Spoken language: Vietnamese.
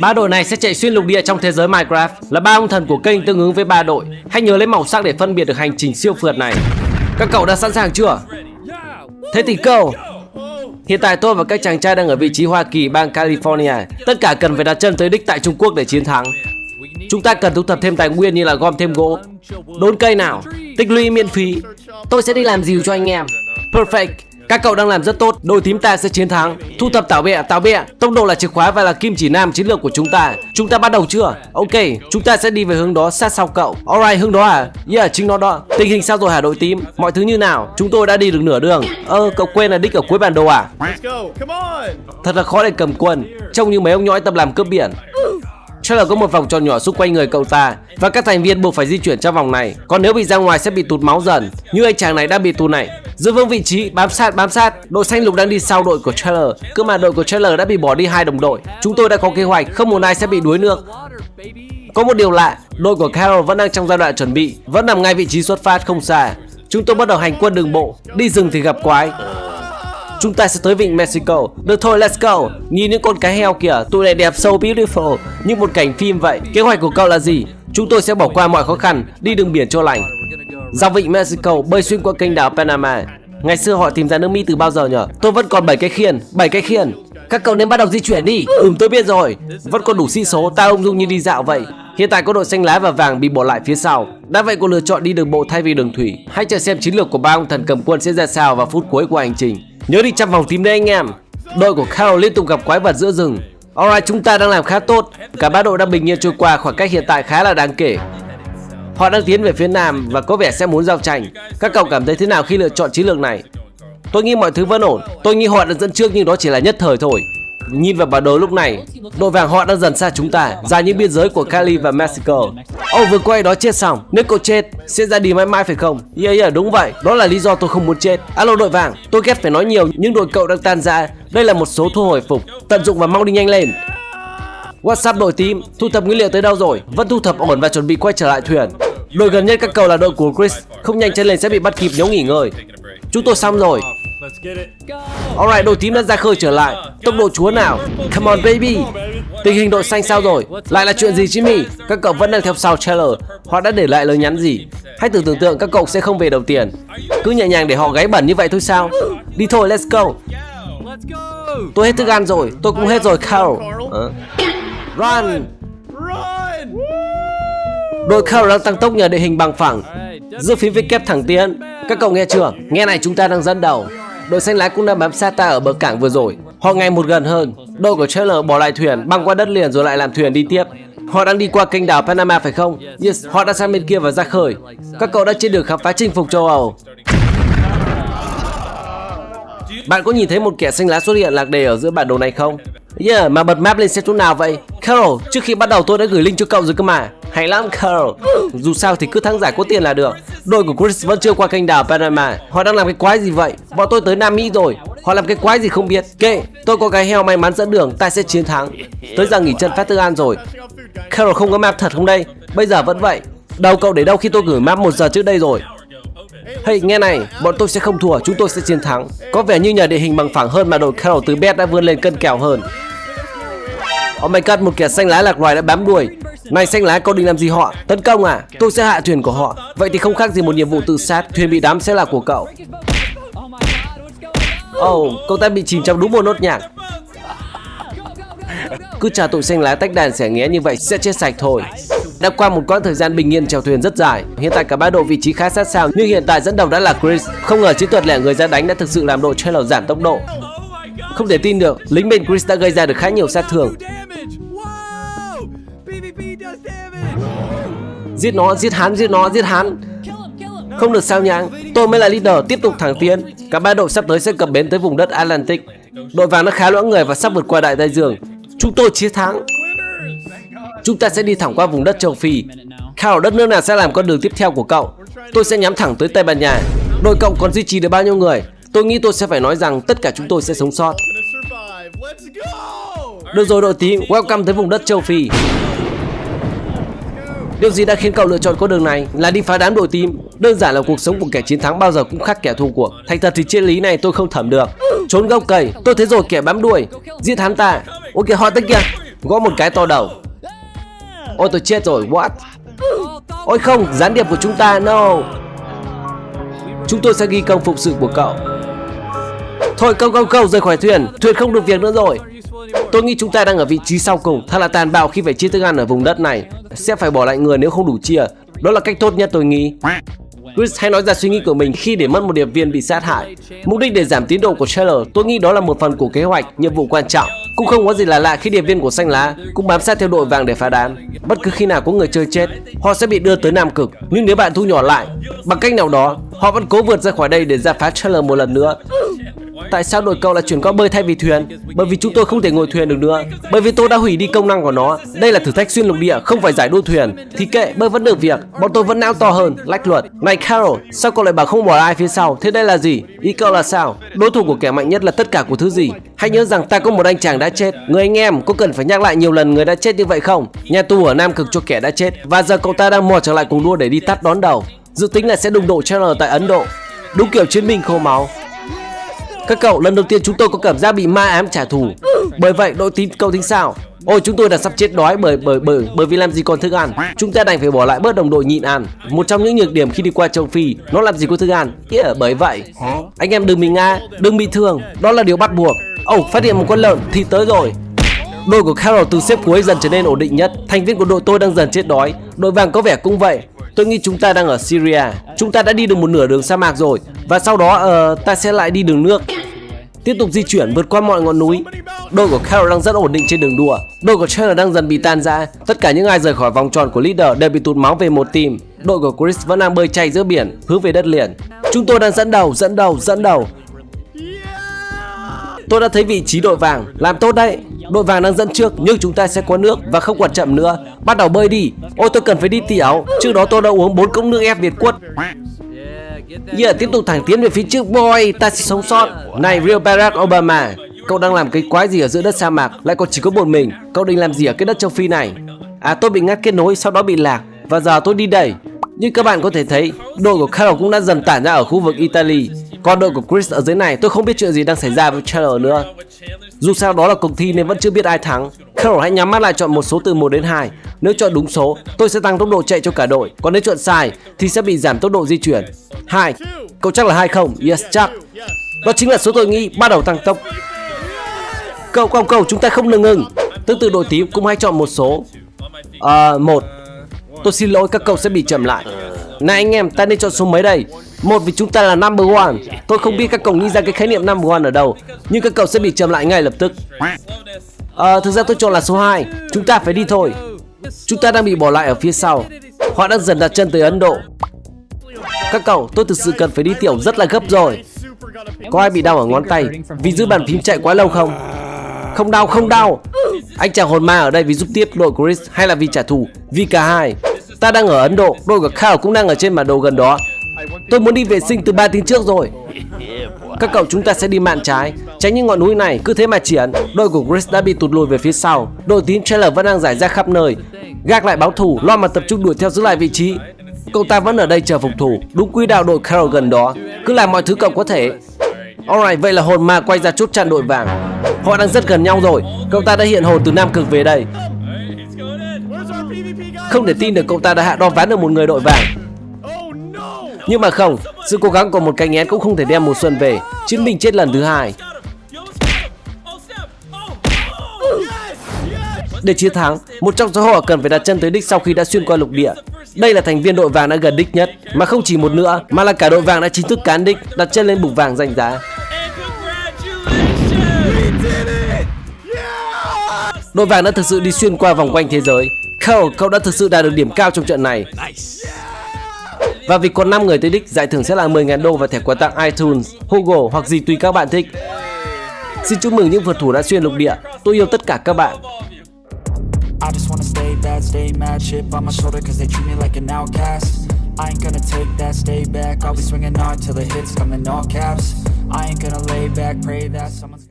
Ba đội này sẽ chạy xuyên lục địa trong thế giới Minecraft là ba ông thần của kênh tương ứng với ba đội. Hãy nhớ lấy màu sắc để phân biệt được hành trình siêu phượt này. Các cậu đã sẵn sàng chưa? Thế thì go! Hiện tại tôi và các chàng trai đang ở vị trí Hoa Kỳ, bang California. Tất cả cần phải đặt chân tới đích tại Trung Quốc để chiến thắng. Chúng ta cần thu thập thêm tài nguyên như là gom thêm gỗ, đốn cây nào, tích lũy miễn phí. Tôi sẽ đi làm dìu cho anh em. Perfect. Các cậu đang làm rất tốt, đội team ta sẽ chiến thắng. Thu thập tảo bẹ, tảo bẹ, tốc độ là chìa khóa và là kim chỉ nam chiến lược của chúng ta. Chúng ta bắt đầu chưa? Ok, chúng ta sẽ đi về hướng đó sát sau cậu. Alright, hướng đó à? Yeah, chính nó đó. Tình hình sao rồi hả đội team? Mọi thứ như nào? Chúng tôi đã đi được nửa đường. Ơ, cậu quên là đích ở cuối bản đồ à? Let's go. Come on. Thật là khó để cầm quân, trông như mấy ông nhõi tập làm cướp biển. Trailer có một vòng tròn nhỏ xung quanh người cậu ta và các thành viên buộc phải di chuyển trong vòng này. Còn nếu bị ra ngoài sẽ bị tụt máu dần, như anh chàng này đang bị tụt này. Giữ vững vị trí, bám sát, bám sát. Đội xanh lục đang đi sau đội của Trailer. Cơ mà đội của Trailer đã bị bỏ đi hai đồng đội. Chúng tôi đã có kế hoạch, không một ai sẽ bị đuối nước. Có một điều lạ, đội của Carol vẫn đang trong giai đoạn chuẩn bị, vẫn nằm ngay vị trí xuất phát không xa. Chúng tôi bắt đầu hành quân đường bộ, đi rừng thì gặp quái, Chúng ta sẽ tới vịnh Mexico Được thôi let's go Nhìn những con cá heo kìa Tụi này đẹp so beautiful Như một cảnh phim vậy Kế hoạch của cậu là gì Chúng tôi sẽ bỏ qua mọi khó khăn Đi đường biển cho lành Dọc vịnh Mexico bơi xuyên qua kênh đảo Panama. Ngày xưa họ tìm ra nước Mỹ từ bao giờ nhở? Tôi vẫn còn 7 cái khiên 7 cái khiên. Các cậu nên bắt đầu di chuyển đi. Ừm tôi biết rồi. Vẫn còn đủ sĩ số, Ta ung dung như đi dạo vậy. Hiện tại có đội xanh lá và vàng bị bỏ lại phía sau. Đã vậy cô lựa chọn đi đường bộ thay vì đường thủy. Hãy chờ xem chiến lược của ba ông thần cầm quân sẽ ra sao vào phút cuối của hành trình. Nhớ đi chăm vòng tím đấy anh em. Đội của Carol liên tục gặp quái vật giữa rừng. Alright, chúng ta đang làm khá tốt. Cả ba đội đang bình yên trôi qua, khoảng cách hiện tại khá là đáng kể. Họ đang tiến về phía nam và có vẻ sẽ muốn giao tranh. Các cậu cảm thấy thế nào khi lựa chọn chiến lược này? Tôi nghĩ mọi thứ vẫn ổn. Tôi nghĩ họ đã dẫn trước nhưng đó chỉ là nhất thời thôi. Nhìn vào bản đồ lúc này Đội vàng họ đang dần xa chúng ta ra những biên giới của Cali và Mexico. Ồ oh, vừa quay đó chết xong. Nếu cậu chết sẽ ra đi mãi mãi phải không? Yeah yeah đúng vậy. Đó là lý do tôi không muốn chết. Alo đội vàng Tôi ghét phải nói nhiều Nhưng đội cậu đang tan ra. Đây là một số thu hồi phục. Tận dụng và mau đi nhanh lên. WhatsApp đội team Thu thập nguyên liệu tới đâu rồi? Vẫn thu thập ổn và chuẩn bị quay trở lại thuyền. Đội gần nhất các cầu là đội của Chris Không nhanh chân lên sẽ bị bắt kịp nếu nghỉ ngơi Chúng tôi xong rồi. Alright, đội tím đã ra khơi trở lại. Tốc độ chúa nào? Come on baby. Tình hình đội xanh sao rồi? Lại là chuyện gì Jimmy? Các cậu vẫn đang theo sau Taylor. Họ đã để lại lời nhắn gì? Hãy thử tưởng tượng các cậu sẽ không về đầu tiền. Cứ nhẹ nhàng để họ gáy bẩn như vậy thôi sao? Đi thôi, let's go. Tôi hết thức ăn rồi, tôi cũng hết rồi, Carl. Run. Run. Đội khao đang tăng tốc nhờ địa hình bằng phẳng. Giữa phím viết kép thẳng tiến. Các cậu nghe chưa? Nghe này chúng ta đang dẫn đầu. Đội xanh lá cũng đang bám sát ta ở bờ cảng vừa rồi. Họ ngày một gần hơn. Đội của Trailer bỏ lại thuyền, băng qua đất liền rồi lại làm thuyền đi tiếp. Họ đang đi qua kênh đảo Panama phải không? Yes, họ đã sang bên kia và ra khơi. Các cậu đã trên đường khám phá chinh phục châu Âu. Bạn có nhìn thấy một kẻ xanh lá xuất hiện lạc đề ở giữa bản đồ này không? Yeah, mà bật map lên xem chỗ nào vậy? Carol, trước khi bắt đầu tôi đã gửi link cho cậu rồi cơ mà. Hay lắm Carl. Dù sao thì cứ thắng giải có tiền là được. Đội của Chris vẫn chưa qua kênh đảo Panama. Họ đang làm cái quái gì vậy? Bọn tôi tới Nam Mỹ rồi. Họ làm cái quái gì không biết. Kệ, tôi có cái heo may mắn dẫn đường, ta sẽ chiến thắng. Tới giờ nghỉ chân phát thức an rồi. Carol không có map thật không đây? Bây giờ vẫn vậy. Đầu cậu để đâu khi tôi gửi map một giờ trước đây rồi? Hey, nghe này, bọn tôi sẽ không thua, chúng tôi sẽ chiến thắng. Có vẻ như nhờ địa hình bằng phẳng hơn mà đội Carol từ bet đã vươn lên cân kèo hơn. Oh my god, một kẻ xanh lá lạc loài đã bám đuôi. Này xanh lá, cậu định làm gì họ? Tấn công à? Tôi sẽ hạ thuyền của họ. Vậy thì không khác gì một nhiệm vụ tự sát. Thuyền bị đắm sẽ là của cậu. Oh, cậu ta bị chìm trong đúng một nốt nhạc. Cứ trả tụi xanh lá tách đàn xẻ nghé như vậy sẽ chết sạch thôi. Đã qua một quãng thời gian bình yên chèo thuyền rất dài, hiện tại cả ba đội vị trí khá sát sao nhưng hiện tại dẫn đầu đã là Chris. Không ngờ chiến thuật lẻ người ra đánh đã thực sự làm đội Trailer giảm tốc độ. Không thể tin được, lính bên Chris đã gây ra được khá nhiều sát thương. Giết nó, giết hắn, giết nó, giết hắn. Không được sao nhãng, tôi mới là leader, tiếp tục thẳng tiến. Cả ba đội sắp tới sẽ cập bến tới vùng đất Atlantic. Đội vàng nó khá loãng người và sắp vượt qua đại Tây Dương. Chúng tôi chiến thắng. Chúng ta sẽ đi thẳng qua vùng đất châu Phi. khảo đất nước nào sẽ làm con đường tiếp theo của cậu? Tôi sẽ nhắm thẳng tới Tây Ban Nha. Đội cậu còn duy trì được bao nhiêu người? Tôi nghĩ tôi sẽ phải nói rằng tất cả chúng tôi sẽ sống sót. Được rồi đội tím, welcome tới vùng đất châu Phi. Điều gì đã khiến cậu lựa chọn con đường này là đi phá đám đội tim Đơn giản là cuộc sống của kẻ chiến thắng bao giờ cũng khác kẻ thua cuộc. Thành thật thì triết lý này tôi không thẩm được. Trốn gốc cầy, tôi thấy rồi kẻ bám đuôi, giết hắn ta. Ôi kìa họ tới kìa. gõ một cái to đầu. Ôi tôi chết rồi, what? Ôi không, gián điệp của chúng ta, no. Chúng tôi sẽ ghi công phục sự của cậu. Thôi câu câu câu rời khỏi thuyền, thuyền không được việc nữa rồi. Tôi nghĩ chúng ta đang ở vị trí sau cùng, thật là tàn bạo khi phải chia thức ăn ở vùng đất này. Sẽ phải bỏ lại người nếu không đủ chia. Đó là cách tốt nhất tôi nghĩ. Chris hay nói ra suy nghĩ của mình khi để mất một điệp viên bị sát hại. Mục đích để giảm tiến độ của Taylor, tôi nghĩ đó là một phần của kế hoạch, nhiệm vụ quan trọng. Cũng không có gì là lạ khi điệp viên của xanh lá cũng bám sát theo đội vàng để phá đám. Bất cứ khi nào có người chơi chết, họ sẽ bị đưa tới Nam Cực. Nhưng nếu bạn thu nhỏ lại, bằng cách nào đó, họ vẫn cố vượt ra khỏi đây để ra phá Taylor một lần nữa. Tại sao đội cậu lại chuyển qua bơi thay vì thuyền? Bởi vì chúng tôi không thể ngồi thuyền được nữa. Bởi vì tôi đã hủy đi công năng của nó. Đây là thử thách xuyên lục địa, không phải giải đua thuyền. Thì kệ, bơi vẫn được việc. Bọn tôi vẫn não to hơn, lách luật. Này Carol, sao cậu lại bảo không bỏ ai phía sau? Thế đây là gì? Ý cậu là sao? Đối thủ của kẻ mạnh nhất là tất cả của thứ gì? Hãy nhớ rằng ta có một anh chàng đã chết. Người anh em, có cần phải nhắc lại nhiều lần người đã chết như vậy không? Nhà tù ở Nam Cực cho kẻ đã chết. Và giờ cậu ta đang mò trở lại cùng đua để đi tắt đón đầu. Dự tính là sẽ đụng độ Chandler tại Ấn Độ. Đúng kiểu chiến binh khô máu. Các cậu, lần đầu tiên chúng tôi có cảm giác bị ma ám trả thù. Bởi vậy, đội tín cậu tính sao? Ôi chúng tôi đã sắp chết đói bởi bởi bởi bởi vì làm gì còn thức ăn. Chúng ta đành phải bỏ lại bớt đồng đội nhịn ăn. Một trong những nhược điểm khi đi qua châu Phi, nó làm gì có thức ăn. Yeah, bởi vậy, anh em đừng bị ngã, đừng bị thương. Đó là điều bắt buộc. Oh, phát hiện một con lợn thì tới rồi. Đội của Carol từ xếp cuối dần trở nên ổn định nhất. Thành viên của đội tôi đang dần chết đói. Đội vàng có vẻ cũng vậy. Tôi nghĩ chúng ta đang ở Syria. Chúng ta đã đi được một nửa đường sa mạc rồi và sau đó uh, ta sẽ lại đi đường nước. Tiếp tục di chuyển vượt qua mọi ngọn núi. Đội của Carol đang rất ổn định trên đường đua. Đội của Chandler đang dần bị tan ra. Tất cả những ai rời khỏi vòng tròn của leader đều bị tụt máu về một team. Đội của Chris vẫn đang bơi chay giữa biển, hướng về đất liền. Chúng tôi đang dẫn đầu, dẫn đầu, dẫn đầu. Tôi đã thấy vị trí đội vàng, làm tốt đấy. Đội vàng đang dẫn trước nhưng chúng ta sẽ có nước và không còn chậm nữa. Bắt đầu bơi đi. Ôi tôi cần phải đi tiểu. Trước đó tôi đã uống 4 cốc nước ép Việt quất giờ tiếp tục thẳng tiến về phía trước boy, ta sẽ sống sót. Này Real Barack Obama, cậu đang làm cái quái gì ở giữa đất sa mạc, lại còn chỉ có một mình. Cậu định làm gì ở cái đất châu Phi này? À tôi bị ngắt kết nối, sau đó bị lạc và giờ tôi đi đẩy. Như các bạn có thể thấy, đội của Carol cũng đã dần tản ra ở khu vực Italy. Còn đội của Chris ở dưới này, tôi không biết chuyện gì đang xảy ra với Chandler nữa. Dù sao đó là cuộc thi nên vẫn chưa biết ai thắng. Carol hãy nhắm mắt lại chọn một số từ 1 đến 2. Nếu chọn đúng số, tôi sẽ tăng tốc độ chạy cho cả đội. Còn nếu chọn sai, thì sẽ bị giảm tốc độ di chuyển. 2. Cậu chắc là hai không? Yes, chắc. Đó chính là số tôi nghĩ bắt đầu tăng tốc. Cậu, cậu, cậu, chúng ta không ngừng ngừng. Tương tự đội tím cũng hãy chọn một số. À, một. Tôi xin lỗi các cậu sẽ bị chậm lại. Này anh em, ta nên chọn số mấy đây? Một vì chúng ta là number one. Tôi không biết các cậu nghĩ ra cái khái niệm number one ở đâu, nhưng các cậu sẽ bị chậm lại ngay lập tức. À, thực ra tôi chọn là số 2 Chúng ta phải đi thôi Chúng ta đang bị bỏ lại ở phía sau Họ đang dần đặt chân tới Ấn Độ các cậu, tôi thực sự cần phải đi tiểu rất là gấp rồi. Có ai bị đau ở ngón tay Vì giữ bàn phím chạy quá lâu không? Không đau, không đau. Anh chàng hồn ma ở đây vì giúp tiếp đội của Chris Hay là vì trả thù? Vì cả hai. Ta đang ở Ấn Độ Đội của Carl cũng đang ở trên bản đồ gần đó. Tôi muốn đi vệ sinh từ 3 tiếng trước rồi. Các cậu chúng ta sẽ đi mạn trái Tránh những ngọn núi này cứ thế mà triển Đội của Chris đã bị tụt lùi về phía sau. Đội tím Trailer vẫn đang giải ra khắp nơi. Gác lại báo thủ Lo mà tập trung đuổi theo giữ lại vị trí. Cậu ta vẫn ở đây chờ phục thủ Đúng quỹ đạo đội Carol gần đó Cứ làm mọi thứ cậu có thể Alright vậy là hồn ma quay ra chốt chặn đội vàng Họ đang rất gần nhau rồi Cậu ta đã hiện hồn từ Nam Cực về đây Không thể tin được cậu ta đã hạ đo ván được một người đội vàng nhưng mà không, sự cố gắng của một cánh én cũng không thể đem mùa xuân về. Chiến binh chết lần thứ hai. Để chiến thắng, một trong số họ cần phải đặt chân tới đích sau khi đã xuyên qua lục địa. Đây là thành viên đội vàng đã gần đích nhất, mà không chỉ một nữa, mà là cả đội vàng đã chính thức cán đích, đặt chân lên bục vàng danh giá. Đội vàng đã thực sự đi xuyên qua vòng quanh thế giới. Cole, cậu đã thực sự đạt được điểm cao trong trận này. Và vì còn 5 người tới đích, giải thưởng sẽ là 10.000 đô và thẻ quà tặng iTunes, Google hoặc gì tùy các bạn thích. Xin chúc mừng những vượt thủ đã xuyên lục địa. Tôi yêu tất cả các bạn. I stay mad, chip on my shoulder cause they treat me like an outcast. I ain't gonna take that, stay back, I'll be swinging hard till the hits come in all caps. I ain't gonna lay back, pray that someone's